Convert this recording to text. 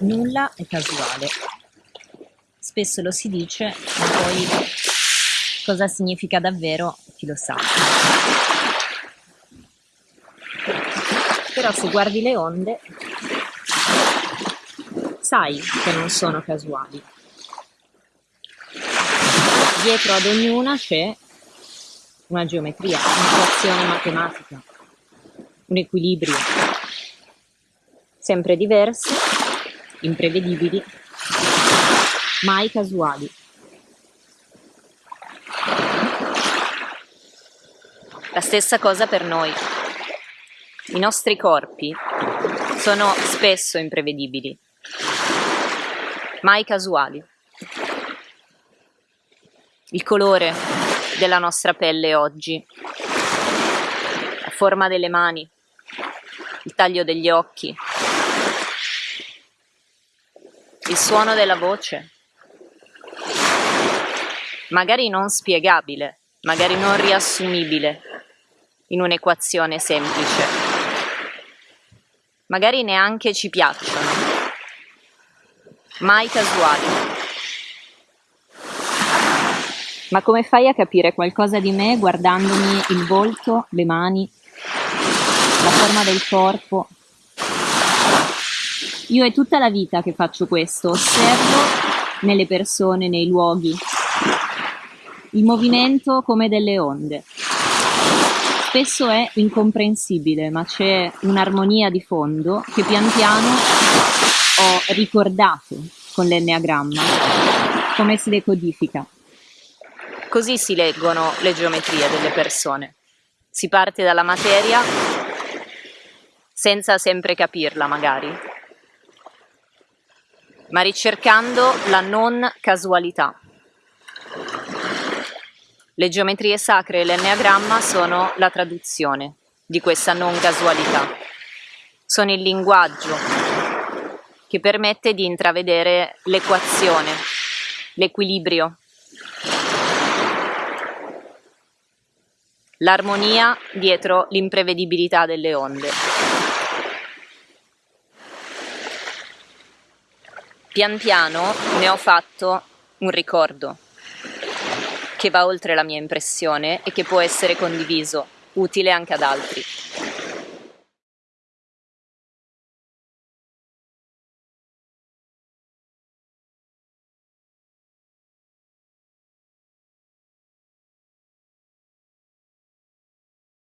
nulla è casuale. Spesso lo si dice, ma poi cosa significa davvero chi lo sa. Però se guardi le onde, sai che non sono casuali. Dietro ad ognuna c'è una geometria, un'equazione matematica, un equilibrio, sempre diverse, imprevedibili, mai casuali. La stessa cosa per noi. I nostri corpi sono spesso imprevedibili, mai casuali. Il colore della nostra pelle oggi, la forma delle mani, il taglio degli occhi, il suono della voce, magari non spiegabile, magari non riassumibile in un'equazione semplice, magari neanche ci piacciono, mai casuali. Ma come fai a capire qualcosa di me guardandomi il volto, le mani, la forma del corpo, io è tutta la vita che faccio questo, osservo nelle persone, nei luoghi, il movimento come delle onde. Spesso è incomprensibile, ma c'è un'armonia di fondo che pian piano ho ricordato con l'enneagramma, come si decodifica. Così si leggono le geometrie delle persone. Si parte dalla materia senza sempre capirla magari, ma ricercando la non casualità. Le geometrie sacre e l'enneagramma sono la traduzione di questa non casualità. Sono il linguaggio che permette di intravedere l'equazione, l'equilibrio, l'armonia dietro l'imprevedibilità delle onde. Pian piano ne ho fatto un ricordo che va oltre la mia impressione e che può essere condiviso, utile anche ad altri.